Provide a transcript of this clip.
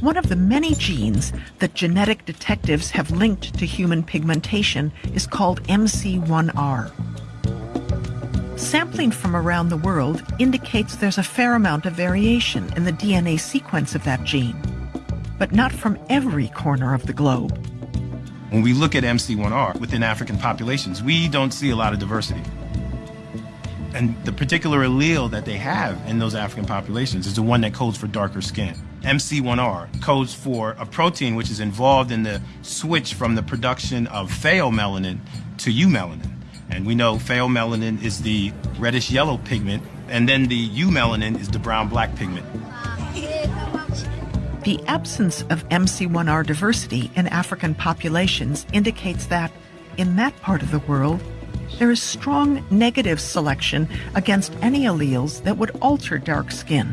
One of the many genes that genetic detectives have linked to human pigmentation is called MC1R. Sampling from around the world indicates there's a fair amount of variation in the DNA sequence of that gene, but not from every corner of the globe. When we look at MC1R within African populations, we don't see a lot of diversity. And the particular allele that they have in those African populations is the one that codes for darker skin. MC1R codes for a protein which is involved in the switch from the production of pheomelanin to eumelanin. And we know pheomelanin is the reddish yellow pigment, and then the eumelanin is the brown black pigment. The absence of MC1R diversity in African populations indicates that, in that part of the world, there is strong negative selection against any alleles that would alter dark skin.